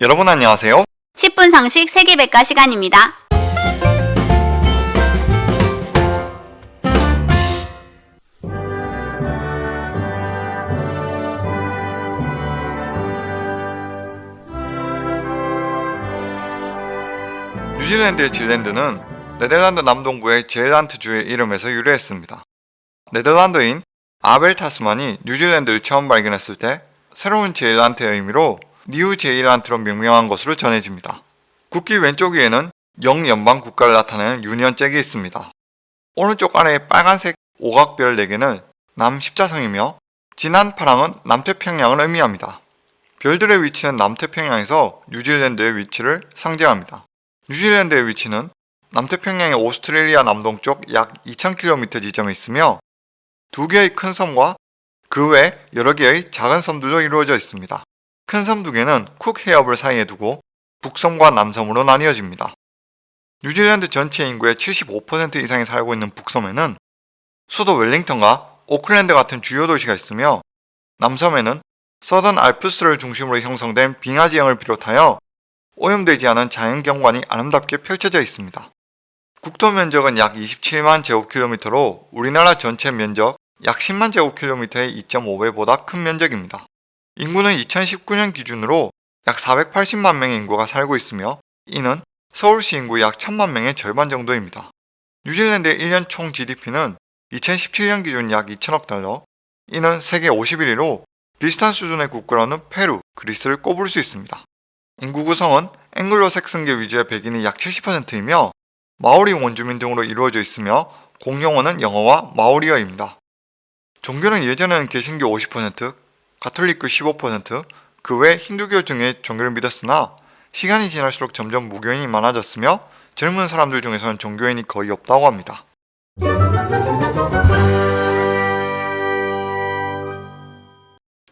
여러분 안녕하세요. 10분 상식 세계백과 시간입니다. 뉴질랜드의 질랜드는 네덜란드 남동부의 제일란트주의 이름에서 유래했습니다. 네덜란드인 아벨 타스만이 뉴질랜드를 처음 발견했을 때 새로운 제일란트의 의미로 니우 제일란트로 명명한 것으로 전해집니다. 국기 왼쪽 위에는 영연방 국가를 나타내는 유니언 잭이 있습니다. 오른쪽 아래의 빨간색 오각별 4개는 남십자성이며 진한 파랑은 남태평양을 의미합니다. 별들의 위치는 남태평양에서 뉴질랜드의 위치를 상징합니다. 뉴질랜드의 위치는 남태평양의 오스트레일리아 남동쪽 약 2000km 지점에 있으며 두 개의 큰 섬과 그 외 여러 개의 작은 섬들로 이루어져 있습니다. 큰 섬 두 개는 쿡 해협을 사이에 두고 북섬과 남섬으로 나뉘어집니다. 뉴질랜드 전체 인구의 75% 이상이 살고 있는 북섬에는 수도 웰링턴과 오클랜드 같은 주요 도시가 있으며 남섬에는 서던 알프스를 중심으로 형성된 빙하 지형을 비롯하여 오염되지 않은 자연경관이 아름답게 펼쳐져 있습니다. 국토 면적은 약 27만 제곱킬로미터로 우리나라 전체 면적 약 10만 제곱킬로미터의 2.5배보다 큰 면적입니다. 인구는 2019년 기준으로 약 480만 명의 인구가 살고 있으며 이는 서울시 인구 약 1000만 명의 절반 정도입니다. 뉴질랜드의 1년 총 GDP는 2017년 기준 약 2천억 달러, 이는 세계 51위로 비슷한 수준의 국가로는 페루, 그리스를 꼽을 수 있습니다. 인구 구성은 앵글로 색슨계 위주의 백인이 약 70%이며 마오리 원주민 등으로 이루어져 있으며 공용어는 영어와 마오리어입니다. 종교는 예전에는 개신교 50%, 가톨릭교 15%, 그 외 힌두교 등의 종교를 믿었으나 시간이 지날수록 점점 무교인이 많아졌으며 젊은 사람들 중에서는 종교인이 거의 없다고 합니다.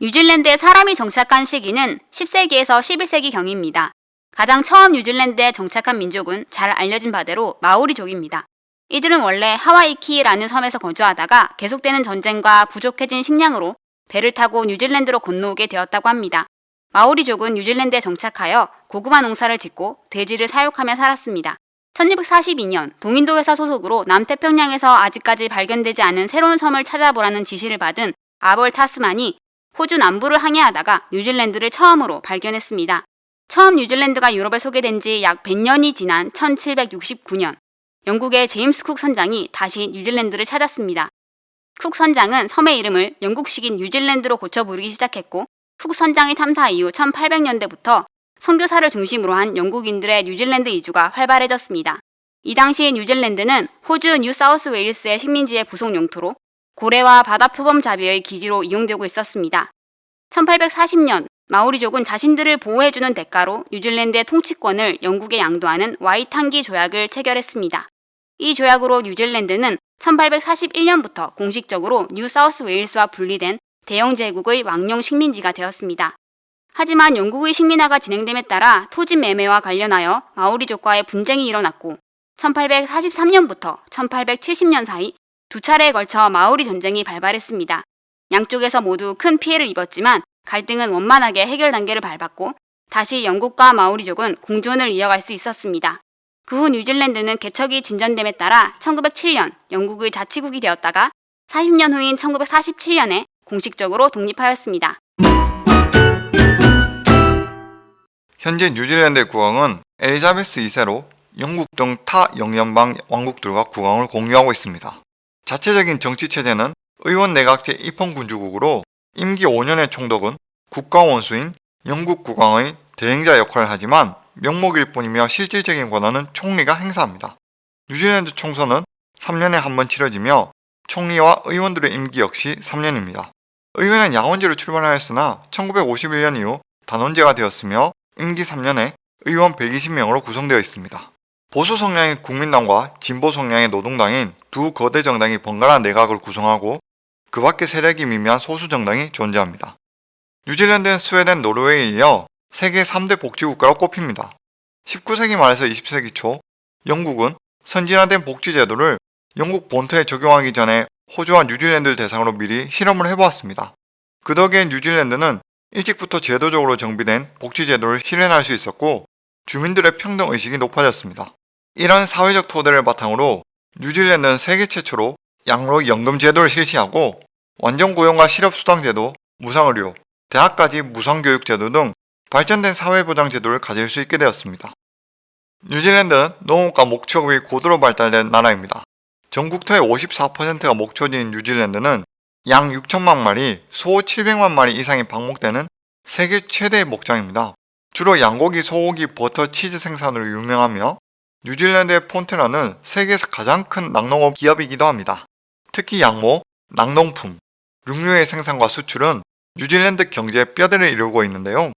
뉴질랜드에 사람이 정착한 시기는 10세기에서 11세기경입니다. 가장 처음 뉴질랜드에 정착한 민족은 잘 알려진 바대로 마오리족입니다. 이들은 원래 하와이키라는 섬에서 거주하다가 계속되는 전쟁과 부족해진 식량으로 배를 타고 뉴질랜드로 건너오게 되었다고 합니다. 마오리족은 뉴질랜드에 정착하여 고구마 농사를 짓고 돼지를 사육하며 살았습니다. 1642년 동인도 회사 소속으로 남태평양에서 아직까지 발견되지 않은 새로운 섬을 찾아보라는 지시를 받은 아벨 타스만이 호주 남부를 항해하다가 뉴질랜드를 처음으로 발견했습니다. 처음 뉴질랜드가 유럽에 소개된 지 약 100년이 지난 1769년 영국의 제임스 쿡 선장이 다시 뉴질랜드를 찾았습니다. 쿡 선장은 섬의 이름을 영국식인 뉴질랜드로 고쳐 부르기 시작했고 쿡 선장의 탐사 이후 1800년대부터 선교사를 중심으로 한 영국인들의 뉴질랜드 이주가 활발해졌습니다. 이 당시 뉴질랜드는 호주 뉴 사우스 웨일스의 식민지의 부속 영토로 고래와 바다표범 잡이의 기지로 이용되고 있었습니다. 1840년 마오리족은 자신들을 보호해주는 대가로 뉴질랜드의 통치권을 영국에 양도하는 와이탕이 조약을 체결했습니다. 이 조약으로 뉴질랜드는 1841년부터 공식적으로 뉴 사우스 웨일스와 분리된 대영 제국의 왕령 식민지가 되었습니다. 하지만 영국의 식민화가 진행됨에 따라 토지 매매와 관련하여 마오리족과의 분쟁이 일어났고 1843년부터 1870년 사이 두 차례에 걸쳐 마오리 전쟁이 발발했습니다. 양쪽에서 모두 큰 피해를 입었지만 갈등은 원만하게 해결 단계를 밟았고 다시 영국과 마오리족은 공존을 이어갈 수 있었습니다. 그 후 뉴질랜드는 개척이 진전됨에 따라 1907년 영국의 자치국이 되었다가 40년 후인 1947년에 공식적으로 독립하였습니다. 현재 뉴질랜드의 국왕은 엘리자베스 2세로 영국 등 타 영연방 왕국들과 국왕을 공유하고 있습니다. 자체적인 정치체제는 의원 내각제 입헌군주국으로 임기 5년의 총독은 국가원수인 영국 국왕의 대행자 역할을 하지만 명목일 뿐이며 실질적인 권한은 총리가 행사합니다. 뉴질랜드 총선은 3년에 한 번 치러지며 총리와 의원들의 임기 역시 3년입니다. 의회는 양원제로 출발하였으나 1951년 이후 단원제가 되었으며 임기 3년에 의원 120명으로 구성되어 있습니다. 보수 성향의 국민당과 진보 성향의 노동당인 두 거대 정당이 번갈아 내각을 구성하고 그 밖에 세력이 미미한 소수 정당이 존재합니다. 뉴질랜드는 스웨덴, 노르웨이에 이어 세계 3대 복지국가로 꼽힙니다. 19세기 말에서 20세기 초 영국은 선진화된 복지제도를 영국 본토에 적용하기 전에 호주와 뉴질랜드를 대상으로 미리 실험을 해보았습니다. 그 덕에 뉴질랜드는 일찍부터 제도적으로 정비된 복지제도를 실현할 수 있었고 주민들의 평등의식이 높아졌습니다. 이런 사회적 토대를 바탕으로 뉴질랜드는 세계 최초로 양로 연금 제도를 실시하고 완전 고용과 실업수당 제도, 무상의료, 대학까지 무상교육 제도 등 발전된 사회보장 제도를 가질 수 있게 되었습니다. 뉴질랜드는 농업과 목축업이 고도로 발달된 나라입니다. 전국토의 54%가 목초지인 뉴질랜드는 양 6천만 마리, 소 700만 마리 이상이 방목되는 세계 최대의 목장입니다. 주로 양고기, 소고기, 버터, 치즈 생산으로 유명하며 뉴질랜드의 폰테라는 세계에서 가장 큰 낙농업 기업이기도 합니다. 특히 양모, 낙농품, 육류의 생산과 수출은 뉴질랜드 경제의 뼈대를 이루고 있는데요.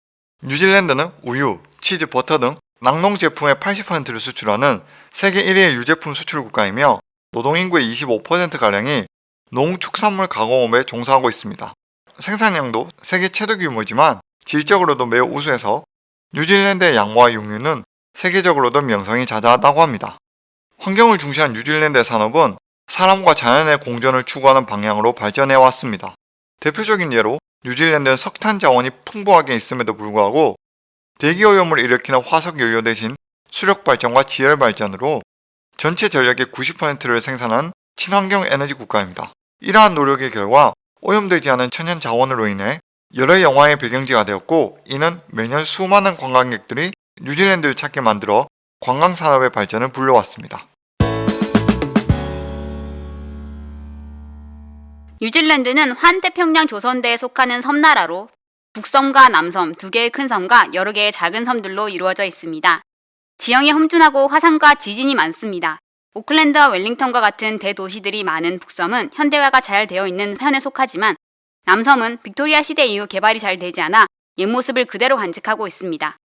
뉴질랜드는 우유, 치즈, 버터 등 낙농 제품의 80%를 수출하는 세계 1위의 유제품 수출 국가이며 노동인구의 25%가량이 농축산물 가공업에 종사하고 있습니다. 생산량도 세계 최대 규모이지만 질적으로도 매우 우수해서 뉴질랜드의 양모와 육류는 세계적으로도 명성이 자자하다고 합니다. 환경을 중시한 뉴질랜드의 산업은 사람과 자연의 공존을 추구하는 방향으로 발전해 왔습니다. 대표적인 예로 뉴질랜드는 석탄 자원이 풍부하게 있음에도 불구하고 대기오염을 일으키는 화석 연료 대신 수력 발전과 지열 발전으로 전체 전력의 90%를 생산한 친환경 에너지 국가입니다. 이러한 노력의 결과 오염되지 않은 천연 자원으로 인해 여러 영화의 배경지가 되었고 이는 매년 수많은 관광객들이 뉴질랜드를 찾게 만들어 관광산업의 발전을 불러왔습니다. 뉴질랜드는 환태평양 조선대에 속하는 섬나라로 북섬과 남섬 두 개의 큰 섬과 여러 개의 작은 섬들로 이루어져 있습니다. 지형이 험준하고 화산과 지진이 많습니다. 오클랜드와 웰링턴과 같은 대도시들이 많은 북섬은 현대화가 잘 되어 있는 편에 속하지만 남섬은 빅토리아 시대 이후 개발이 잘 되지 않아 옛 모습을 그대로 간직하고 있습니다.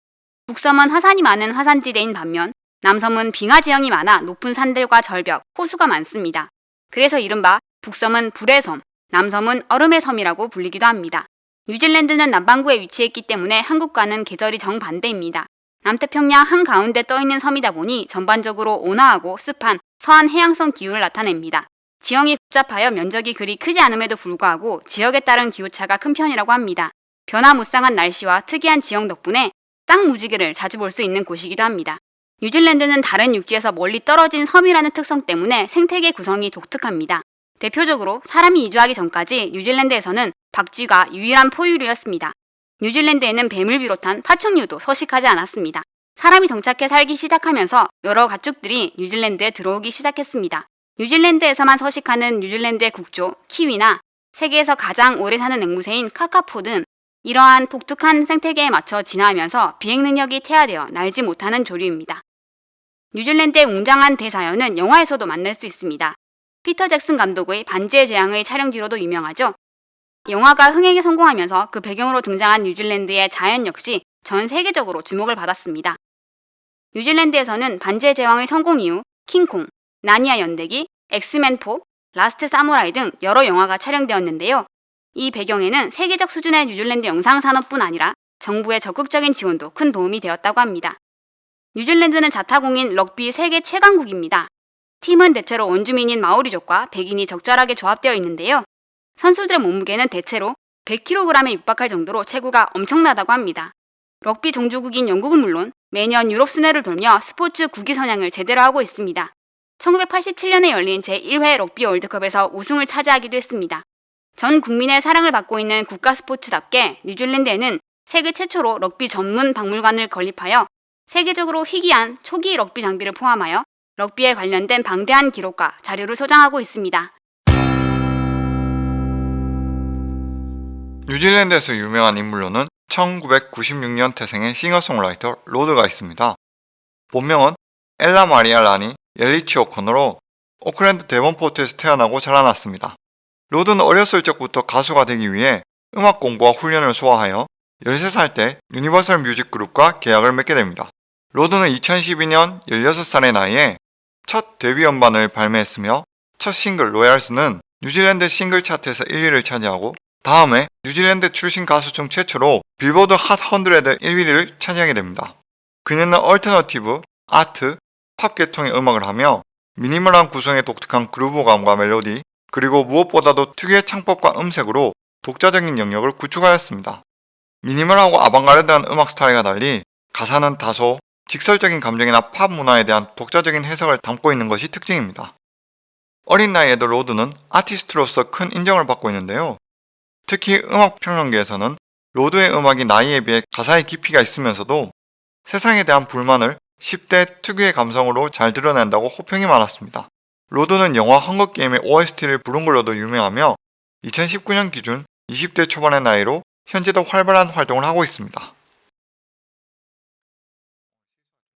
북섬은 화산이 많은 화산지대인 반면 남섬은 빙하 지형이 많아 높은 산들과 절벽, 호수가 많습니다. 그래서 이른바 북섬은 불의 섬, 남섬은 얼음의 섬이라고 불리기도 합니다. 뉴질랜드는 남반구에 위치했기 때문에 한국과는 계절이 정반대입니다. 남태평양 한가운데 떠있는 섬이다 보니 전반적으로 온화하고 습한 서한 해양성 기후를 나타냅니다. 지형이 복잡하여 면적이 그리 크지 않음에도 불구하고 지역에 따른 기후차가 큰 편이라고 합니다. 변화무쌍한 날씨와 특이한 지형 덕분에 땅 무지개를 자주 볼 수 있는 곳이기도 합니다. 뉴질랜드는 다른 육지에서 멀리 떨어진 섬이라는 특성 때문에 생태계 구성이 독특합니다. 대표적으로 사람이 이주하기 전까지 뉴질랜드에서는 박쥐가 유일한 포유류였습니다. 뉴질랜드에는 뱀을 비롯한 파충류도 서식하지 않았습니다. 사람이 정착해 살기 시작하면서 여러 가축들이 뉴질랜드에 들어오기 시작했습니다. 뉴질랜드에서만 서식하는 뉴질랜드의 국조, 키위나 세계에서 가장 오래 사는 앵무새인 카카포 등 이러한 독특한 생태계에 맞춰 진화하면서 비행 능력이 퇴화되어 날지 못하는 조류입니다. 뉴질랜드의 웅장한 대자연은 영화에서도 만날 수 있습니다. 피터 잭슨 감독의 반지의 제왕의 촬영지로도 유명하죠. 영화가 흥행에 성공하면서 그 배경으로 등장한 뉴질랜드의 자연 역시 전 세계적으로 주목을 받았습니다. 뉴질랜드에서는 반지의 제왕의 성공 이후 킹콩, 나니아 연대기, 엑스맨 4, 라스트 사무라이 등 여러 영화가 촬영되었는데요. 이 배경에는 세계적 수준의 뉴질랜드 영상 산업뿐 아니라 정부의 적극적인 지원도 큰 도움이 되었다고 합니다. 뉴질랜드는 자타공인 럭비 세계 최강국입니다. 팀은 대체로 원주민인 마오리족과 백인이 적절하게 조합되어 있는데요. 선수들의 몸무게는 대체로 100kg에 육박할 정도로 체구가 엄청나다고 합니다. 럭비 종주국인 영국은 물론 매년 유럽 순회를 돌며 스포츠 국기 선양을 제대로 하고 있습니다. 1987년에 열린 제1회 럭비 월드컵에서 우승을 차지하기도 했습니다. 전 국민의 사랑을 받고 있는 국가 스포츠답게 뉴질랜드에는 세계 최초로 럭비 전문 박물관을 건립하여 세계적으로 희귀한 초기 럭비 장비를 포함하여 럭비에 관련된 방대한 기록과 자료를 소장하고 있습니다. 뉴질랜드에서 유명한 인물로는 1996년 태생의 싱어송라이터 로드가 있습니다. 본명은 엘라 마리아 라니 옐리치 오코너로 오클랜드 데본포트에서 태어나고 자라났습니다. 로드는 어렸을 적부터 가수가 되기 위해 음악 공부와 훈련을 소화하여 13살 때 유니버설 뮤직 그룹과 계약을 맺게 됩니다. 로드는 2012년 16살의 나이에 첫 데뷔 음반을 발매했으며 첫 싱글 로얄스는 뉴질랜드 싱글 차트에서 1위를 차지하고 다음에 뉴질랜드 출신 가수 중 최초로 빌보드 핫 100 1위를 차지하게 됩니다. 그녀는 alternative, art, 팝 계통의 음악을 하며 minimal한 구성의 독특한 groove감과 멜로디 그리고 무엇보다도 특유의 창법과 음색으로 독자적인 영역을 구축하였습니다. minimal하고 아방가르드한 음악 스타일과 달리 가사는 다소 직설적인 감정이나 팝 문화에 대한 독자적인 해석을 담고 있는 것이 특징입니다. 어린 나이에도 로드는 아티스트로서 큰 인정을 받고 있는데요. 특히 음악 평론계에서는 로드의 음악이 나이에 비해 가사의 깊이가 있으면서도 세상에 대한 불만을 10대 특유의 감성으로 잘 드러낸다고 호평이 많았습니다. 로드는 영화 헝거게임의 OST를 부른 걸로도 유명하며 2019년 기준 20대 초반의 나이로 현재도 활발한 활동을 하고 있습니다.